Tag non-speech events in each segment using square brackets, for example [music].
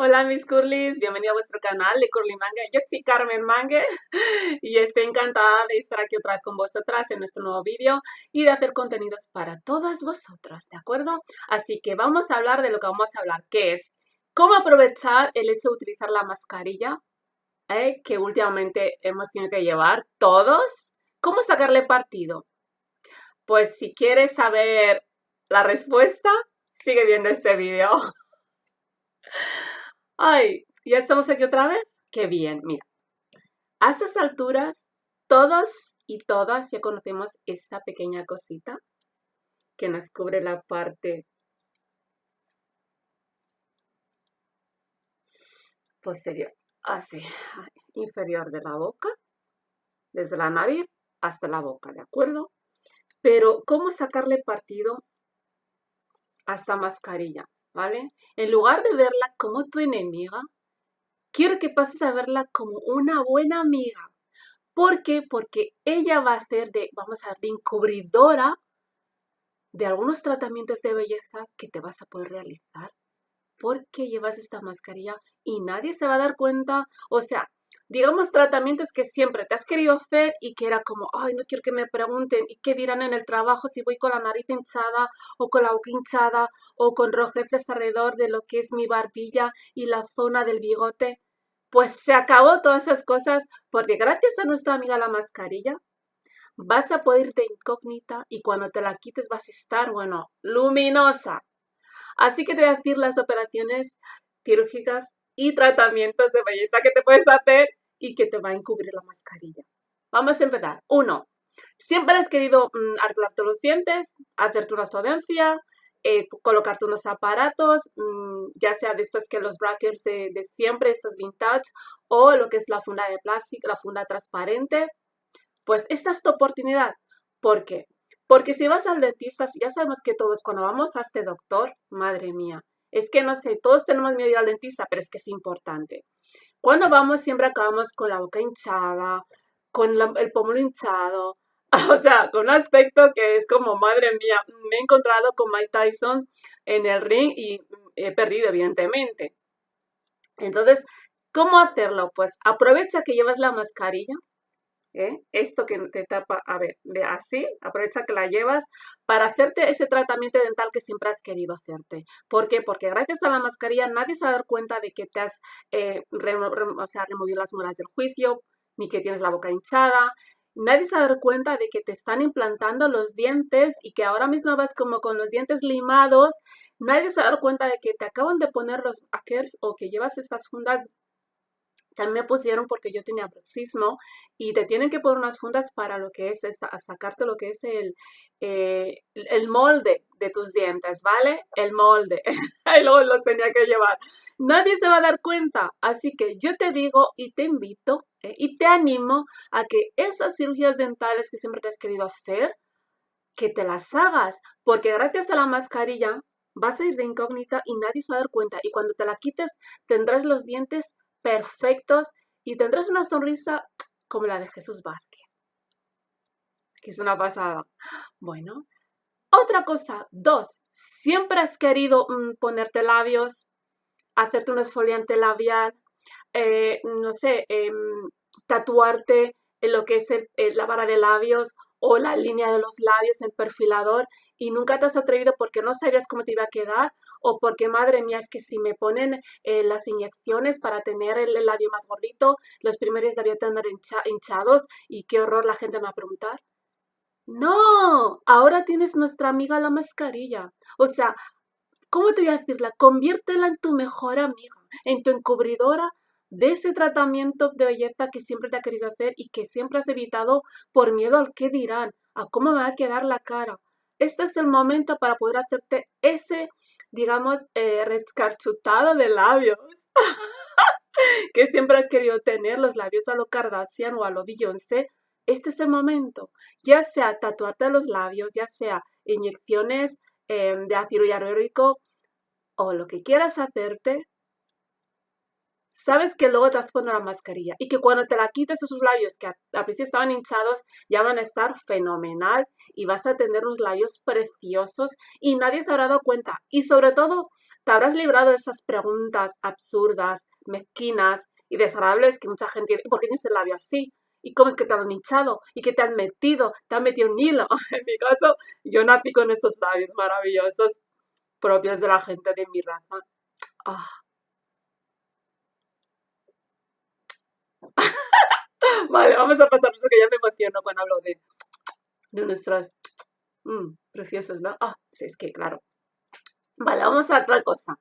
Hola mis curlis, bienvenido a vuestro canal de Curly Manga. Yo soy Carmen Mangue [laughs] y estoy encantada de estar aquí otra vez con vosotras en nuestro nuevo vídeo y de hacer contenidos para todas vosotras, ¿de acuerdo? Así que vamos a hablar de lo que vamos a hablar, que es cómo aprovechar el hecho de utilizar la mascarilla ¿eh? que últimamente hemos tenido que llevar todos. ¿Cómo sacarle partido? Pues si quieres saber la respuesta, sigue viendo este vídeo. [laughs] Ay, ¿ya estamos aquí otra vez? Qué bien, mira. A estas alturas, todos y todas ya conocemos esta pequeña cosita que nos cubre la parte posterior, así, inferior de la boca, desde la nariz hasta la boca, ¿de acuerdo? Pero, ¿cómo sacarle partido a esta mascarilla? ¿Vale? En lugar de verla como tu enemiga, quiero que pases a verla como una buena amiga. ¿Por qué? Porque ella va a ser de, vamos a de encubridora de algunos tratamientos de belleza que te vas a poder realizar porque llevas esta mascarilla y nadie se va a dar cuenta. O sea, digamos, tratamientos que siempre te has querido hacer y que era como, ay, no quiero que me pregunten y qué dirán en el trabajo si voy con la nariz hinchada o con la boca hinchada o con rojeces alrededor de lo que es mi barbilla y la zona del bigote. Pues se acabó todas esas cosas porque gracias a nuestra amiga la mascarilla vas a poder irte incógnita y cuando te la quites vas a estar, bueno, luminosa. Así que te voy a decir las operaciones quirúrgicas y tratamientos de belleza que te puedes hacer y que te va a encubrir la mascarilla. Vamos a empezar. Uno, siempre has querido mm, arreglarte los dientes, hacerte una estodencia, eh, colocarte unos aparatos, mm, ya sea de estos que los brackets de, siempre, estos vintage, o lo que es la funda de plástico, la funda transparente. Pues esta es tu oportunidad. ¿Por qué? Porque si vas al dentista, ya sabemos que todos cuando vamos a este doctor, madre mía, es que no sé, todos tenemos miedo ir al dentista, pero es que es importante. Cuando vamos siempre acabamos con la boca hinchada, con el pómulo hinchado, [laughs] o sea, con un aspecto que es como, madre mía, me he encontrado con Mike Tyson en el ring y he perdido, evidentemente. Entonces, ¿cómo hacerlo? Pues aprovecha que llevas la mascarilla, ¿eh? esto que te tapa, a ver, de así, aprovecha que la llevas para hacerte ese tratamiento dental que siempre has querido hacerte. ¿Por qué? Porque gracias a la mascarilla nadie se va a dar cuenta de que te has eh, o sea, removido las moras del juicio, ni que tienes la boca hinchada, nadie se va a dar cuenta de que te están implantando los dientes y que ahora mismo vas como con los dientes limados, nadie se va a dar cuenta de que te acaban de poner los hackers o que llevas estas fundas también me pusieron porque yo tenía bruxismo y te tienen que poner unas fundas para lo que es esta, sacarte lo que es el, eh, el molde de tus dientes, ¿vale? El molde. [laughs] y luego los tenía que llevar. Nadie se va a dar cuenta. Así que yo te digo y te invito eh, y te animo a que esas cirugías dentales que siempre te has querido hacer, que te las hagas. Porque gracias a la mascarilla vas a ir de incógnita y nadie se va a dar cuenta. Y cuando te la quites tendrás los dientes perfectos y tendrás una sonrisa como la de Jesús Vázquez. Que es una pasada. Bueno, otra cosa. Dos, siempre has querido mm, ponerte labios, hacerte un esfoliante labial, eh, no sé, em, tatuarte en lo que es la vara de labios o la línea de los labios, el perfilador, y nunca te has atrevido porque no sabías cómo te iba a quedar o porque, madre mía, es que si me ponen eh, las inyecciones para tener el, labio más gordito, los primeros la voy a tener hinchados y qué horror la gente me va a preguntar. No, ahora tienes nuestra amiga la mascarilla. O sea, ¿cómo te voy a decirla? Conviértela en tu mejor amiga, en tu encubridora de ese tratamiento de belleza que siempre te ha querido hacer y que siempre has evitado por miedo al qué dirán, a cómo me va a quedar la cara. Este es el momento para poder hacerte ese, digamos, eh, rescarchutado de labios. [laughs] que siempre has querido tener, los labios a lo Kardashian o a lo Beyoncé. Este es el momento. Ya sea tatuarte los labios, ya sea inyecciones em, de ácido hialurónico o lo que quieras hacerte, sabes que luego te a poner la mascarilla y que cuando te la quites esos labios que a principio estaban hinchados ya van a estar fenomenal y vas a tener unos labios preciosos y nadie se habrá dado cuenta. Y sobre todo, te habrás librado de esas preguntas absurdas, mezquinas y desagradables que mucha gente tiene. ¿Por qué tienes el labio así? ¿Y cómo es que te han hinchado? ¿Y que te han metido? ¿Te han metido un hilo? [laughs] En mi caso, yo nací con estos labios maravillosos propios de la gente de mi raza. Ah. Vale, vamos a pasar porque ya me emociono cuando hablo de, nuestros mm, preciosos, ¿no? Ah, sí, es que claro. Vale, vamos a otra cosa.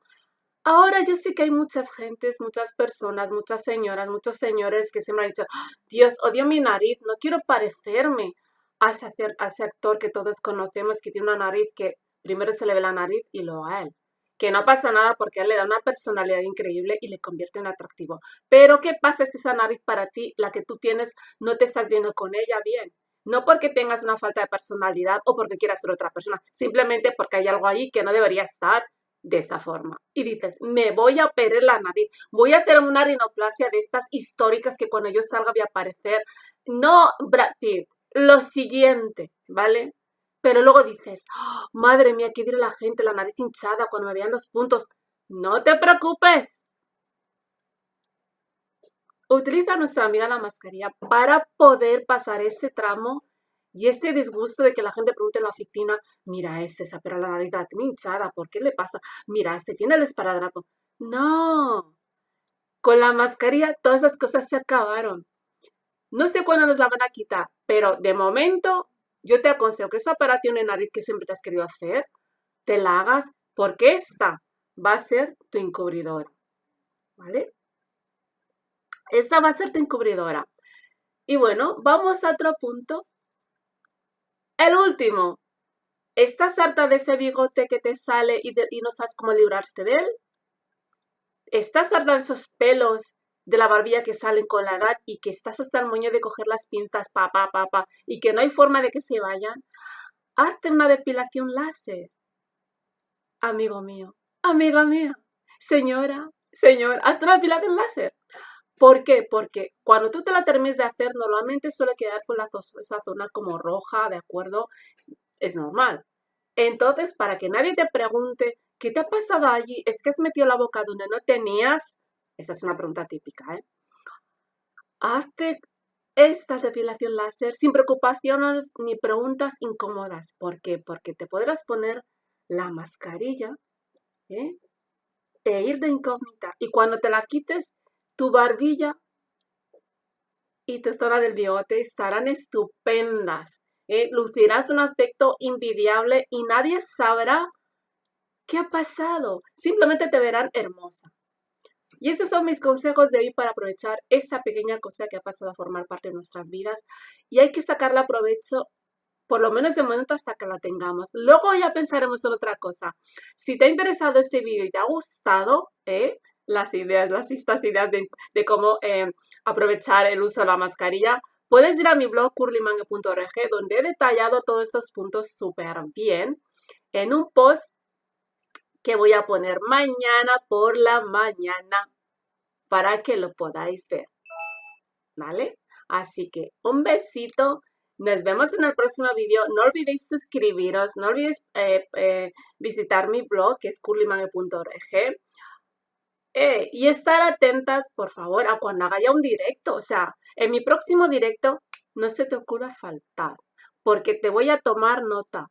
Ahora yo sé que hay muchas gentes, muchas personas, muchas señoras, muchos señores que se me han dicho, ah, Dios, odio mi nariz, no quiero parecerme a ese, a ese actor que todos conocemos que tiene una nariz que primero se le ve la nariz y luego a él que no pasa nada porque le da una personalidad increíble y le convierte en atractivo. Pero ¿qué pasa si esa nariz para ti, la que tú tienes, no te estás viendo con ella bien? No porque tengas una falta de personalidad o porque quieras ser otra persona, simplemente porque hay algo ahí que no debería estar de esa forma. Y dices, me voy a operar la nariz, voy a hacer una rinoplastia de estas históricas que cuando yo salga voy a aparecer. No, Brad Pitt, lo siguiente, ¿vale? Pero luego dices, ¡Ah! madre mía, qué dirá la gente, la nariz hinchada cuando me vean los puntos. No te preocupes. Utiliza nuestra amiga la mascarilla para poder pasar ese tramo y ese disgusto de que la gente pregunte en la oficina, mira, este se apera la nariz hinchada, ¿por qué le pasa? Mira, este tiene el esparadrapo. No, con la mascarilla todas esas cosas se acabaron. No sé cuándo nos la van a quitar, pero de momento yo te aconsejo que esa operación de nariz que siempre te has querido hacer, te la hagas porque esta va a ser tu encubridora. ¿Vale? Esta va a ser tu encubridora. Y bueno, vamos a otro punto. El último. ¿Estás harta de ese bigote que te sale y, y no sabes cómo librarte de él? ¿Estás harta de esos pelos de la barbilla que salen con la edad y que estás hasta el moño de coger las pinzas, pa, pa, pa, y que no hay forma de que se vayan, hazte una depilación láser. Amigo mío, amiga mía, señora, señor, hazte una depilación láser. ¿Por qué? Porque cuando tú te la termines de hacer, normalmente suele quedar con la, esa zona como roja, ¿de acuerdo? Es normal. Entonces, para que nadie te pregunte, ¿qué te ha pasado allí? Es que has metido la boca donde no tenías esa es una pregunta típica, ¿eh? Hazte esta depilación láser sin preocupaciones ni preguntas incómodas. ¿Por qué? Porque te podrás poner la mascarilla ¿eh? e ir de incógnita. Y cuando te la quites, tu barbilla y tu zona del bigote estarán estupendas. ¿eh? Lucirás un aspecto invidiable y nadie sabrá qué ha pasado. Simplemente te verán hermosa. Y esos son mis consejos de hoy para aprovechar esta pequeña cosa que ha pasado a formar parte de nuestras vidas. Y hay que sacarla provecho por lo menos de momento hasta que la tengamos. Luego ya pensaremos en otra cosa. Si te ha interesado este vídeo y te ha gustado, ¿eh? las ideas, las estas ideas de, cómo eh, aprovechar el uso de la mascarilla, puedes ir a mi blog curlymangue.org donde he detallado todos estos puntos súper bien en un post que voy a poner mañana por la mañana para que lo podáis ver. ¿Vale? Así que un besito. Nos vemos en el próximo video. No olvidéis suscribiros. No olvidéis eh, eh, visitar mi blog que es curlymangue.org. Eh, y estar atentas, por favor, a cuando haga un directo. O sea, en mi próximo directo no se te ocurra faltar. Porque te voy a tomar nota.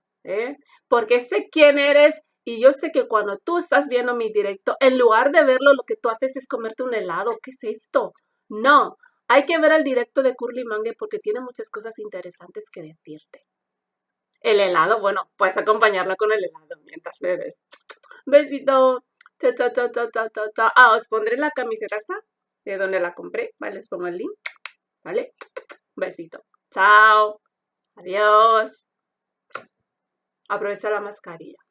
Porque sé quién eres y yo sé que cuando tú estás viendo mi directo, en lugar de verlo, lo que tú haces es comerte un helado. ¿Qué es esto? No, hay que ver el directo de Curly Mangue porque tiene muchas cosas interesantes que decirte. El helado, bueno, puedes acompañarla con el helado mientras bebes. Besito. Chao, chao, chao, chao, chao, chao. Ah, os pondré la camiseta de donde la compré. Vale, les pongo el link. ¿Vale? Besito. Chao. Adiós. Aprovecha la mascarilla.